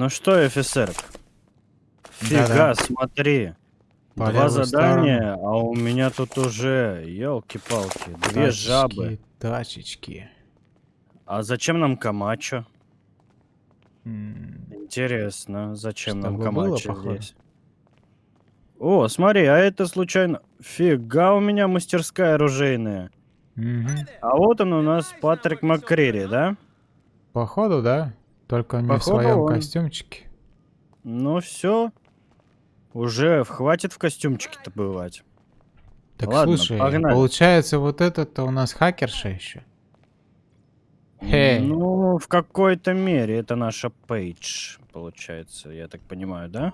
Ну что, офицер? Фига, Да-да. смотри. По Два задания, а у меня тут уже, елки-палки, две Тачечки, жабы. Тачечки. А зачем нам Камачо? М, Интересно, зачем нам было, Камачо походу. здесь? О, смотри, а это случайно... Фига у меня мастерская оружейная. мгм. А вот он у нас Патрик МакКрири, да? Походу, да. Только не в Походу своем он. костюмчике. Ну все. Уже хватит в костюмчике-то бывать. Так Ладно, слушай, погнали. получается вот этот-то у нас хакерша еще. Хей. Ну, в какой-то мере это наша Пейдж, получается, я так понимаю, да?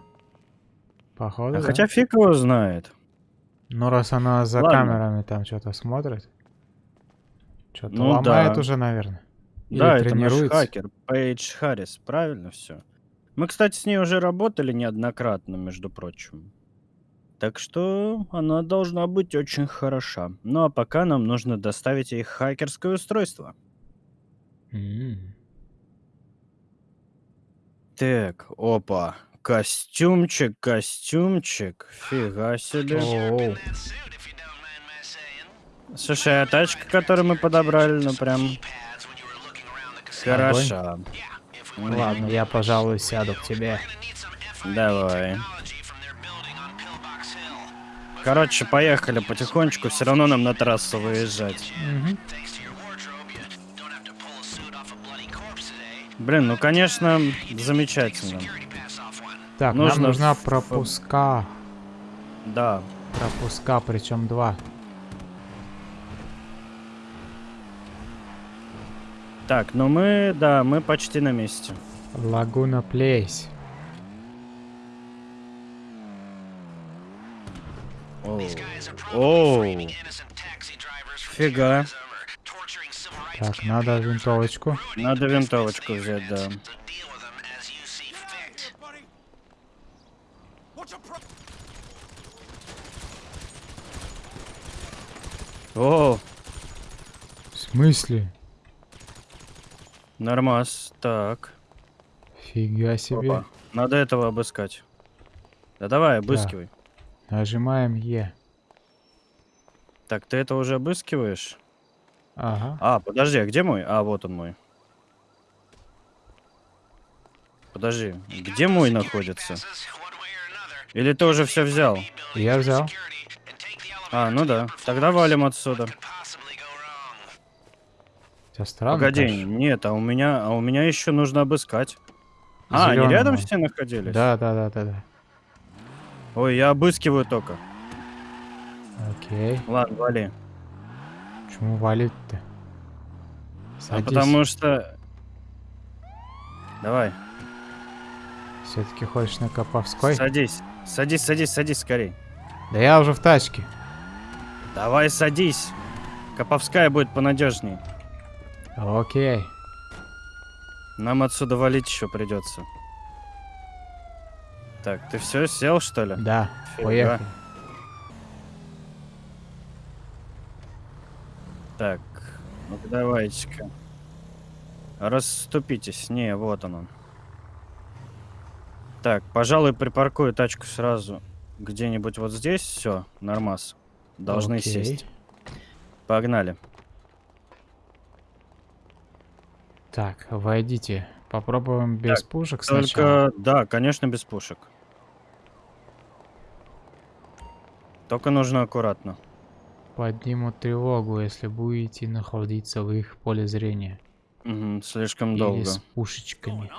Походу, А да. хотя фиг его знает. Ну, раз она за Ладно. камерами там что-то смотрит. Что-то Ну ломает да. уже, наверное. Или да, это наш хакер, Пейдж Харрис, правильно все. Мы, кстати, с ней уже работали неоднократно, между прочим. Так что она должна быть очень хороша. Ну а пока нам нужно доставить ей хакерское устройство. М. Так, опа. Костюмчик, костюмчик. Фига себе. Оу. Слушай, а тачка, которую мы подобрали, ну прям хороша. Ладно, я, пожалуй, сяду к тебе. Давай. Короче, поехали потихонечку, все равно нам на трассу выезжать. Блин, ну конечно, замечательно. Так, нам Нужно нужна в- пропуска. Да. Пропуска, причем два. Так, ну мы, да, мы почти на месте. Лагуна Плейс. Оу. Фига. Так, надо винтовочку. Надо винтовочку взять, да. О, В смысле? Нормас. Так. Фига себе. Опа. Надо этого обыскать. Да давай, обыскивай. Нажимаем Е. Так, ты это уже обыскиваешь? Ага. А, подожди, а где мой? А, вот он мой. Подожди, где мой находится? Или ты уже все взял? Я взял. А, ну да. Тогда валим отсюда. Тебя странно, Погоди, конечно. нет, а у меня, а у меня еще нужно обыскать. А, они рядом все находились? Да, да, да, да, да. Ой, я обыскиваю только. Окей. Ладно, вали. Почему валить-то? А потому что... Давай, Все-таки хочешь на Коповской? садись. Садись, садись, садись скорей. Да я уже в тачке. Давай садись. Коповская будет понадежней. Окей. Нам отсюда валить еще придется. Так, ты все сел, что ли? Да, Фига. поехали. Так, ну давайте-ка. Расступитесь. Не, вот он он. Так, пожалуй, припаркую тачку сразу где-нибудь вот здесь. Все, нормас. Должны Окей. сесть. Погнали. Так, войдите. Попробуем без пушек сначала. Только, да, конечно, без пушек. Только нужно аккуратно. Поднимут тревогу, если будете находиться в их поле зрения. Мгм, слишком Или долго. с пушечками.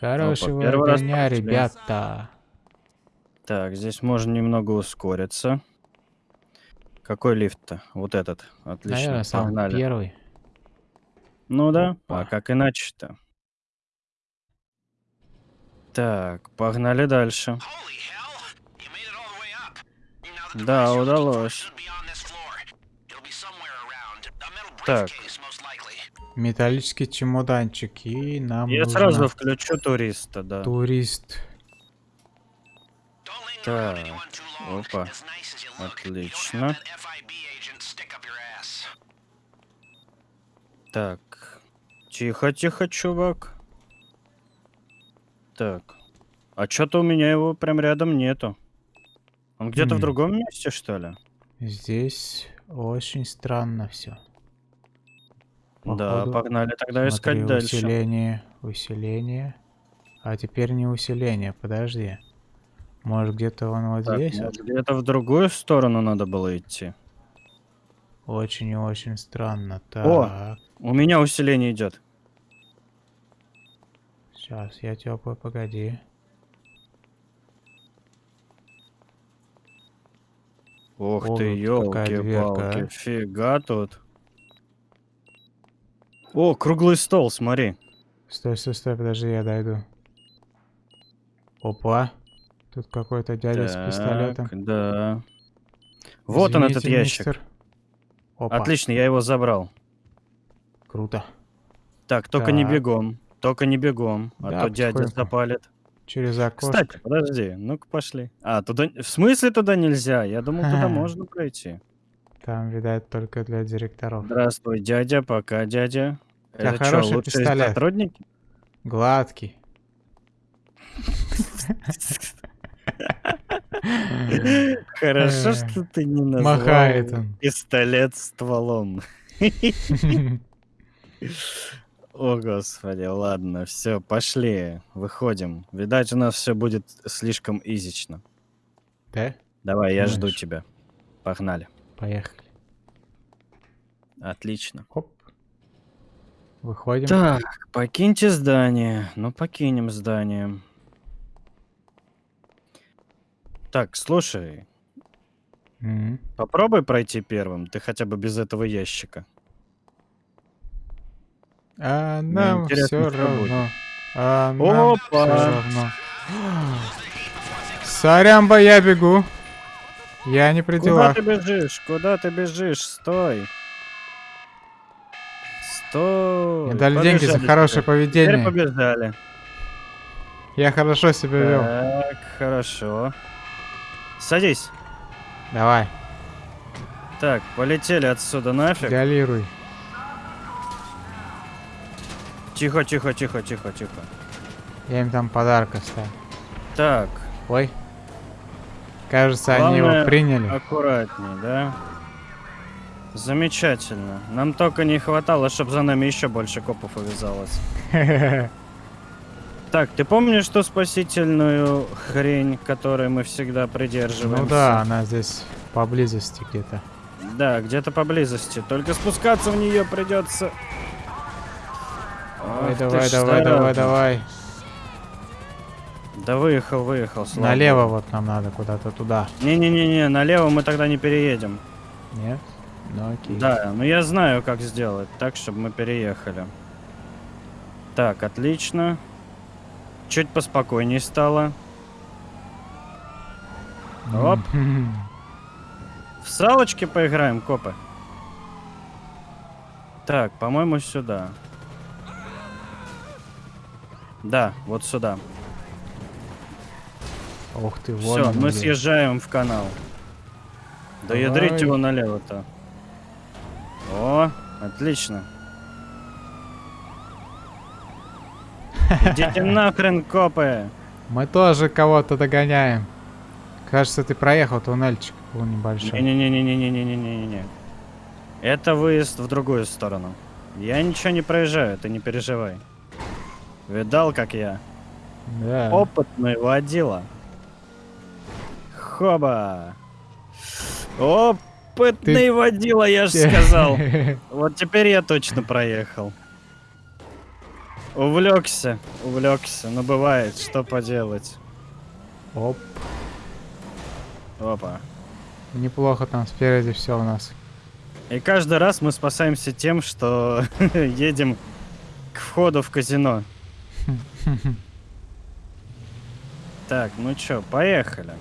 Хорошего первый раз дня, ребята. Так, здесь можно немного ускориться. Какой лифт-то? Вот этот. Отлично. Наверное, самый первый. Ну да, Опа. а как иначе-то? Так, погнали дальше. Да, удалось. Так. Металлический чемоданчик. И нам Я нужно сразу включу туриста, да. турист. Так, опа. Отлично. Так. Тихо, тихо, чувак. Так. А что-то у меня его прям рядом нету. Он где-то в другом месте, что ли? Здесь очень странно все. Да, погнали тогда искать Смотри, дальше. усиление, усиление. А теперь не усиление, подожди. Может где-то он вот Так, здесь? вот? может, где-то в другую сторону надо было идти. Очень и очень странно. О! Так, У меня усиление идет. Сейчас я теплый, погоди. Ух О, ты, елки-палки, а. фига тут. О, круглый стол, смотри. Стой, стой, стой, подожди, я дойду. Опа. Тут какой-то дядя с пистолетом. Так, да. Вот он, этот Извините, ящик. мистер. Опа, Отлично, я его забрал. круто. Так, только не Так. бегом. Только не бегом, а Да, то дядя запалит. Через окошко. Кстати, подожди, ну-ка пошли. А, туда... В смысле туда нельзя? Я думал, туда можно пройти. Там, видать, только для директоров. Здравствуй, дядя, пока, дядя. Это чё, хороший лучшие пистолет. сотрудники? Гладкий. Хорошо, Э, что ты не назвал махает он. пистолет стволом. О, господи, ладно, все, пошли, выходим. Видать, у нас все будет слишком изично. Да? Давай, я жду Думаешь? тебя. Погнали. Поехали. Отлично. Хоп. Выходим. Так, покиньте здание. Ну, покинем здание. Так, слушай, Мгм. попробуй пройти первым. Ты хотя бы без этого ящика. А нам все равно. А нам Опа! все равно. Сорямба, я бегу. Я не при Куда ты бежишь? Куда ты бежишь? Стой. Стой. Мне дали деньги за хорошее теперь. Теперь поведение. побежали. Я хорошо себя вел. Так, хорошо. Садись. Давай, Так, полетели отсюда нафиг. диалируй. Тихо, тихо, тихо, тихо, тихо. Я им там подарок оставил. Так, Ой. Кажется, они его Главное, приняли. аккуратней, да? Замечательно. Нам только не хватало, чтобы за нами еще больше копов увязалось. Так, ты помнишь ту спасительную хрень, которой мы всегда придерживаемся? Ну да, она здесь поблизости где-то. Да, где-то поблизости. Только спускаться в нее придется. Давай, Ах давай, давай, давай, давай. Да выехал, выехал. слава Налево вот нам надо, куда-то туда. Не-не-не-не, налево мы тогда не переедем. Нет? Ну окей. Да, но я знаю, как сделать так, чтобы мы переехали. Так, отлично. Чуть поспокойней стало. Оп. В салочки поиграем, копы. Так, по-моему, сюда. Да, вот сюда. Ух ты, вот Все, мы съезжаем в канал. Да ядрить его налево-то. О, отлично. Идите нахрен, копы! Мы тоже кого-то догоняем. Кажется, ты проехал туннельчик был небольшой. Не-не-не-не-не-не-не-не-не. Это выезд в другую сторону. Я ничего не проезжаю, ты не переживай. Видал, как я? Да. Опытный водила. Хоба! Опытный Ты- водила, я же сказал. Вот теперь я точно проехал. Увлекся, увлекся. Ну бывает, что поделать. Оп. Опа. Неплохо там спереди все у нас. И каждый раз мы спасаемся тем, что едем к входу в казино. Так, ну чё, поехали.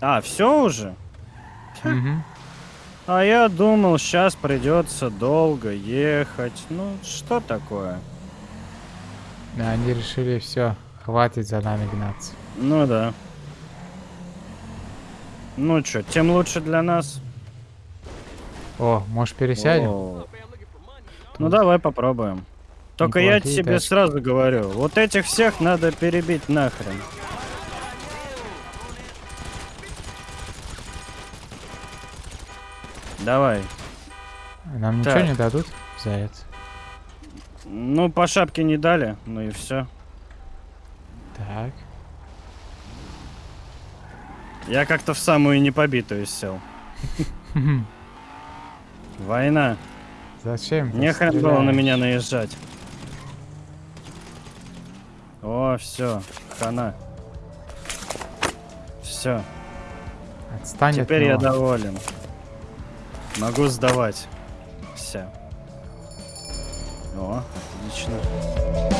А, все уже? А я думал, сейчас придется долго ехать. Ну, что такое? Да, они решили все, хватит за нами гнаться. Ну да. Ну чё, тем лучше для нас. О, может пересядем? О. Ну давай попробуем. Только я тебе сразу говорю, вот этих всех надо перебить нахрен. Давай. Нам ничего Так. не дадут за это? Ну, по шапке не дали, ну и все. Так. Я как-то в самую непобитую сел. Война. Зачем? Не хрен было на меня наезжать. О, все, хана. Все, Отстань от теперь я него. доволен. Могу сдавать. Все. О, отлично.